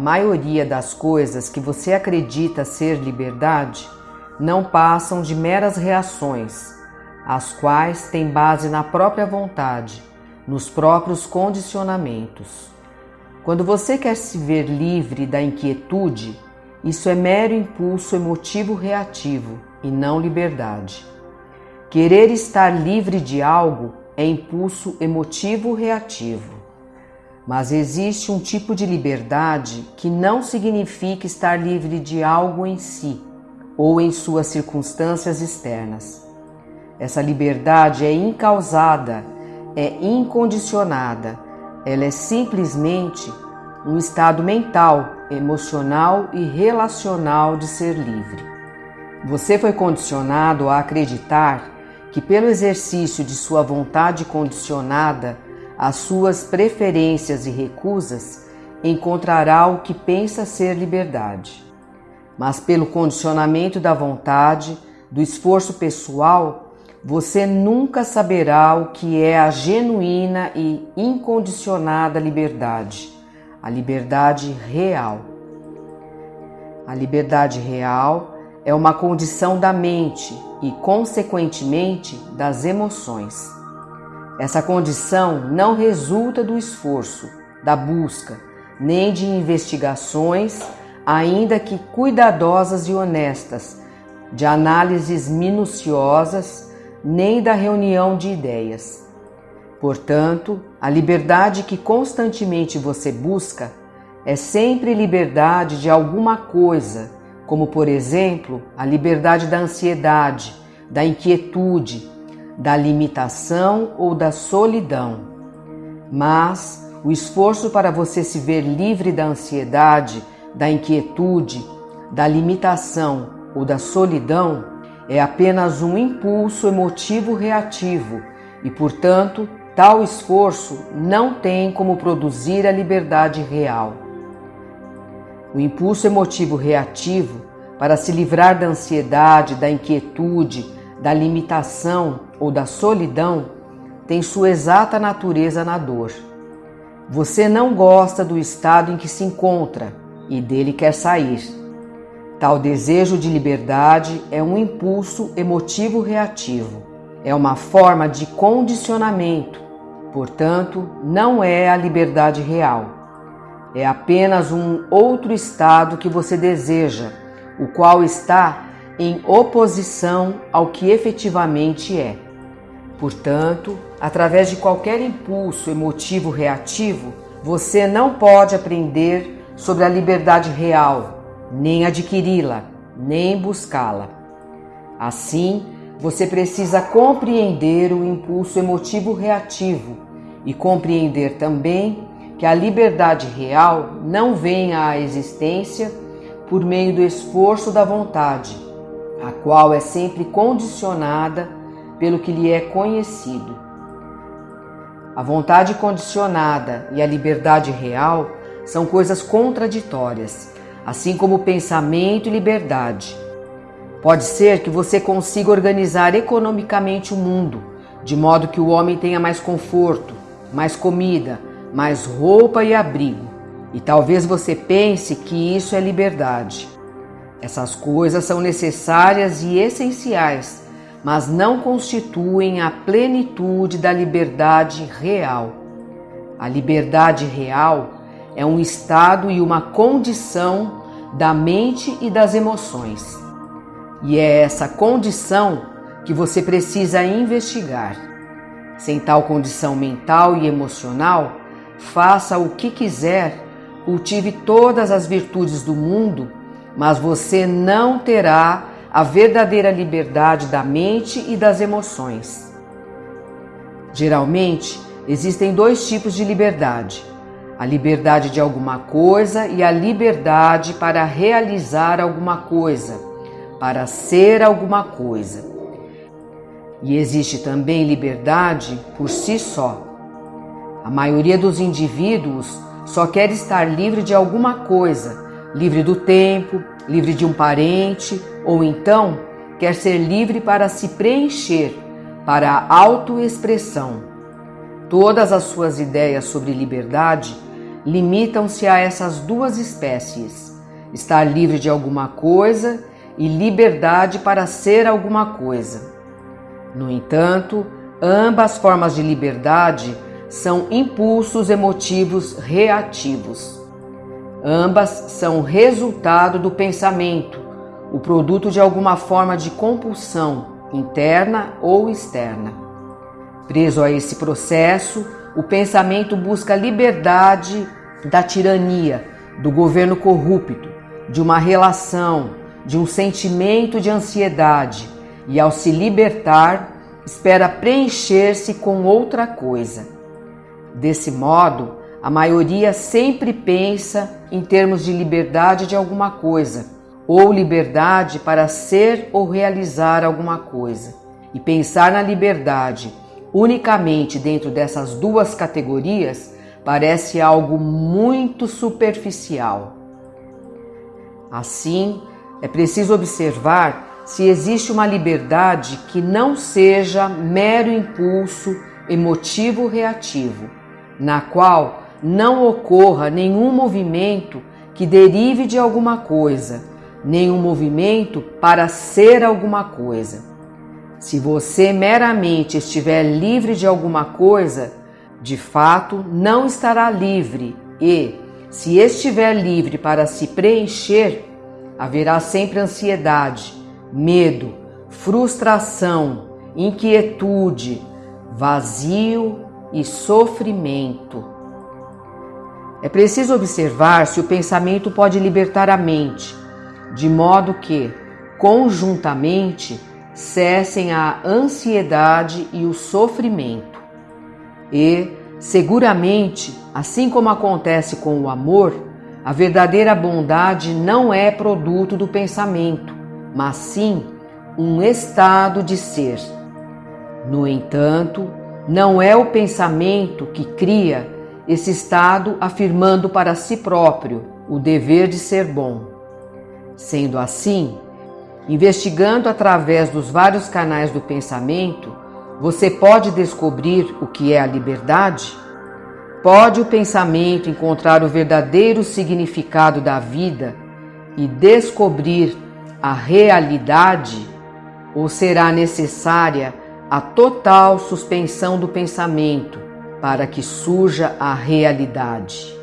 maioria das coisas que você acredita ser liberdade não passam de meras reações, as quais têm base na própria vontade, nos próprios condicionamentos. Quando você quer se ver livre da inquietude, isso é mero impulso emotivo reativo e não liberdade. Querer estar livre de algo é impulso emotivo reativo. Mas existe um tipo de liberdade que não significa estar livre de algo em si ou em suas circunstâncias externas. Essa liberdade é incausada, é incondicionada, ela é simplesmente um estado mental, emocional e relacional de ser livre. Você foi condicionado a acreditar que, pelo exercício de sua vontade condicionada às suas preferências e recusas, encontrará o que pensa ser liberdade. Mas, pelo condicionamento da vontade, do esforço pessoal, você nunca saberá o que é a genuína e incondicionada liberdade, a liberdade real. A liberdade real é uma condição da mente e, consequentemente, das emoções. Essa condição não resulta do esforço, da busca, nem de investigações, ainda que cuidadosas e honestas, de análises minuciosas, nem da reunião de ideias. Portanto, a liberdade que constantemente você busca é sempre liberdade de alguma coisa como por exemplo a liberdade da ansiedade, da inquietude, da limitação ou da solidão. Mas o esforço para você se ver livre da ansiedade, da inquietude, da limitação ou da solidão é apenas um impulso emotivo reativo e, portanto, tal esforço não tem como produzir a liberdade real. O impulso emotivo reativo para se livrar da ansiedade, da inquietude, da limitação ou da solidão tem sua exata natureza na dor. Você não gosta do estado em que se encontra e dele quer sair. Tal desejo de liberdade é um impulso emotivo reativo, é uma forma de condicionamento, portanto, não é a liberdade real. É apenas um outro estado que você deseja, o qual está em oposição ao que efetivamente é. Portanto, através de qualquer impulso emotivo reativo, você não pode aprender sobre a liberdade real, nem adquiri-la, nem buscá-la. Assim, você precisa compreender o impulso emotivo reativo e compreender também que a liberdade real não vem à existência por meio do esforço da vontade, a qual é sempre condicionada pelo que lhe é conhecido. A vontade condicionada e a liberdade real são coisas contraditórias, assim como pensamento e liberdade. Pode ser que você consiga organizar economicamente o mundo, de modo que o homem tenha mais conforto, mais comida, mais roupa e abrigo. E talvez você pense que isso é liberdade. Essas coisas são necessárias e essenciais, mas não constituem a plenitude da liberdade real. A liberdade real é um estado e uma condição da mente e das emoções. E é essa condição que você precisa investigar. Sem tal condição mental e emocional, faça o que quiser, cultive todas as virtudes do mundo, mas você não terá a verdadeira liberdade da mente e das emoções. Geralmente, existem dois tipos de liberdade: a liberdade de alguma coisa e a liberdade para realizar alguma coisa, para ser alguma coisa. E existe também liberdade por si só. A maioria dos indivíduos só quer estar livre de alguma coisa, livre do tempo, livre de um parente, ou então quer ser livre para se preencher, para a autoexpressão. Todas as suas ideias sobre liberdade limitam-se a essas duas espécies: estar livre de alguma coisa e liberdade para ser alguma coisa. No entanto, ambas formas de liberdade são impulsos emotivos reativos. Ambas são resultado do pensamento, o produto de alguma forma de compulsão, interna ou externa. Preso a esse processo, o pensamento busca liberdade da tirania, do governo corrupto, de uma relação, de um sentimento de ansiedade e, ao se libertar, espera preencher-se com outra coisa. Desse modo, a maioria sempre pensa em termos de liberdade de alguma coisa, ou liberdade para ser ou realizar alguma coisa. E pensar na liberdade unicamente dentro dessas duas categorias parece algo muito superficial. Assim, é preciso observar se existe uma liberdade que não seja mero impulso emotivo reativo, na qual não ocorra nenhum movimento que derive de alguma coisa, nenhum movimento para ser alguma coisa. Se você meramente estiver livre de alguma coisa, de fato não estará livre e, se estiver livre para se preencher, haverá sempre ansiedade, medo, frustração, inquietude, vazio e sofrimento. É preciso observar se o pensamento pode libertar a mente, de modo que, conjuntamente, cessem a ansiedade e o sofrimento. E, seguramente, assim como acontece com o amor, a verdadeira bondade não é produto do pensamento, mas sim um estado de ser. No entanto, não é o pensamento que cria esse estado afirmando para si próprio o dever de ser bom. Sendo assim, investigando através dos vários canais do pensamento, você pode descobrir o que é a liberdade? Pode o pensamento encontrar o verdadeiro significado da vida e descobrir a realidade? Ou será necessária a total suspensão do pensamento para que surja a realidade?